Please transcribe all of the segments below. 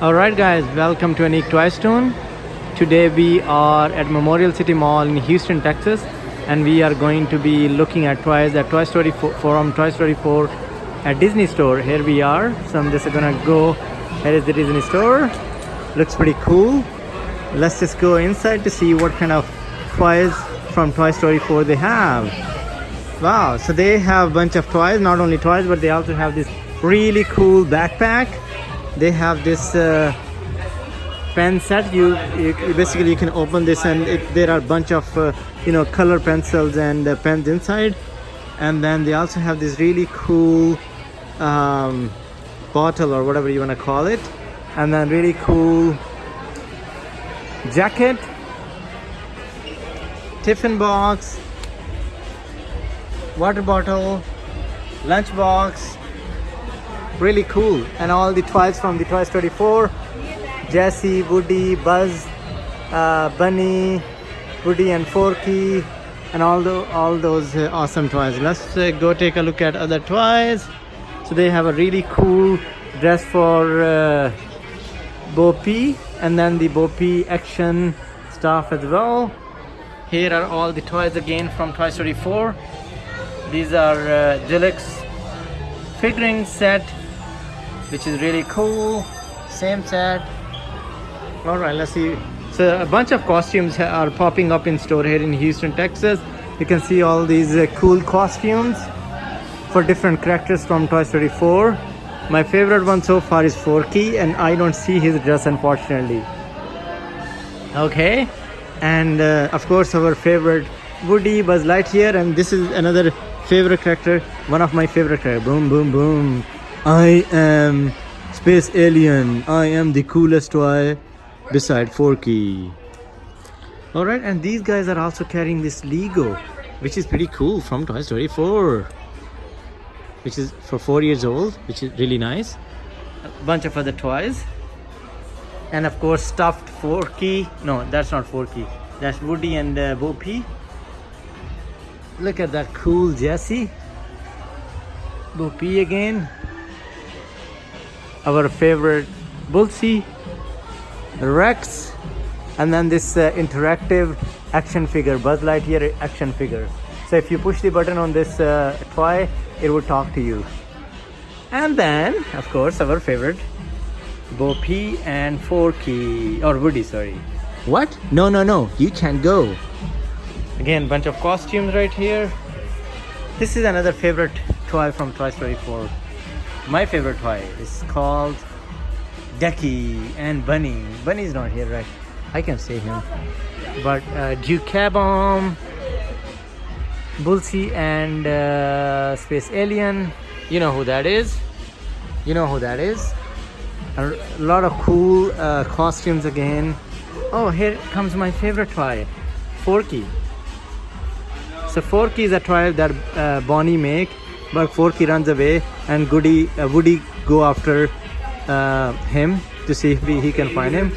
Alright guys, welcome to Unique Toy Stone. Today we are at Memorial City Mall in Houston, Texas and we are going to be looking at toys at Toy Story 4, from Toy Story 4 at Disney Store. Here we are. So I'm just gonna go. Here is the Disney Store. Looks pretty cool. Let's just go inside to see what kind of toys from Toy Story 4 they have. Wow, so they have a bunch of toys, not only toys, but they also have this really cool backpack. They have this uh, pen set. You, you basically you can open this and it, there are a bunch of uh, you know color pencils and uh, pens inside. And then they also have this really cool um, bottle or whatever you want to call it. And then really cool jacket, tiffin box, water bottle, lunch box. Really cool. And all the toys from the Toy Story 4 Jesse, Woody, Buzz, uh, Bunny, Woody and Forky, and all, the, all those uh, awesome toys. Let's uh, go take a look at other toys. So they have a really cool dress for uh, Bo Peep and then the Bo Peep action stuff as well. Here are all the toys again from Toy Story 4. These are uh, deluxe figuring set, which is really cool. Same set. All right, let's see. So a bunch of costumes are popping up in store here in Houston, Texas. You can see all these uh, cool costumes for different characters from Toy Story 4. My favorite one so far is Forky, and I don't see his dress unfortunately. Okay, and uh, of course our favorite Woody, Buzz Lightyear, and this is another favorite character, one of my favorite characters. Boom, boom, boom. I am Space Alien. I am the coolest toy beside Forky. All right, and these guys are also carrying this Lego, which is pretty cool from Toy Story 4, which is for four years old, which is really nice. A bunch of other toys, and of course stuffed Forky. No, that's not Forky. That's Woody and uh, Bo Peep. Look at that cool Jesse. Bo Peep again. Our favorite Bullseye. Rex, and then this uh, interactive action figure, Buzz Lightyear action figure. So if you push the button on this uh, toy, it would talk to you. And then, of course, our favorite, Bo Peep and Forky, or Woody, sorry. What? No, no, no, you can't go. Again, bunch of costumes right here. This is another favorite toy from Toy Story 4. My favorite toy is called Ducky and Bunny. Bunny's not here, right? I can say him. But uh, Duke Bomb, Bullseye, and uh, Space Alien. You know who that is. You know who that is. A lot of cool uh, costumes again. Oh, here comes my favorite toy, Forky. So Forky is a toy that uh, Bonnie make, but Forky runs away, and Goody, uh, Woody go after uh, him to see if he, he can find him.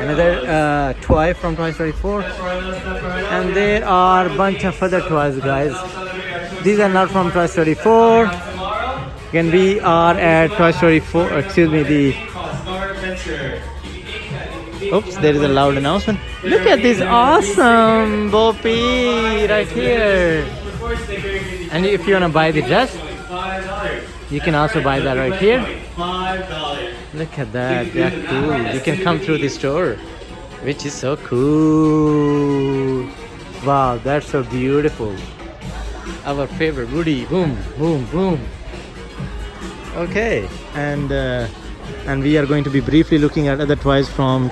Another uh, toy from Toy Story 4, and there are a bunch of other toys, guys. These are not from Toy Story 4. Again, we are at Toy Story 4. Excuse me, the Oops, there is a loud announcement. Look at this awesome Bo Peep right here. And if you want to buy the dress, you can also buy that right here. Look at that, that's cool. You can come through the store, which is so cool. Wow, that's so beautiful. Our favorite Woody, boom, boom, boom. Okay, and uh, and we are going to be briefly looking at other toys from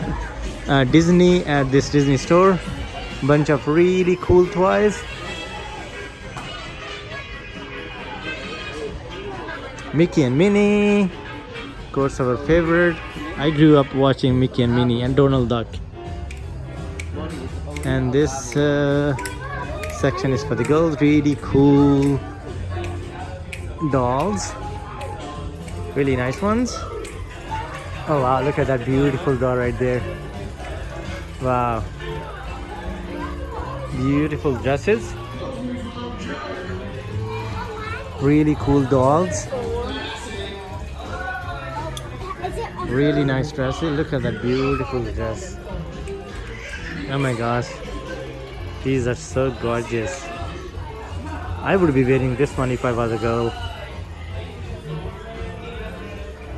uh, Disney at this Disney store. Bunch of really cool toys. Mickey and Minnie, of course, our favorite. I grew up watching Mickey and Minnie and Donald Duck. And this uh, section is for the girls. Really cool dolls. Really nice ones. Oh wow, look at that beautiful doll right there. Wow. Beautiful dresses. Really cool dolls. Really nice dresses. Look at that beautiful dress. Oh my gosh. These are so gorgeous. I would be wearing this one if I was a girl.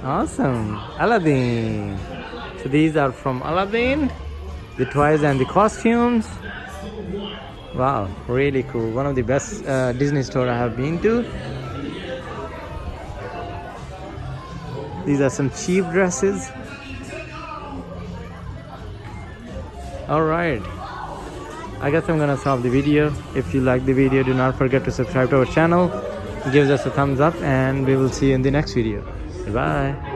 Awesome. Aladdin. So these are from Aladdin. The toys and the costumes. Wow, really cool. One of the best uh, Disney store I have been to. These are some cheap dresses. Alright. I guess I'm gonna stop the video. If you like the video, do not forget to subscribe to our channel. Give us a thumbs up and we will see you in the next video. Goodbye.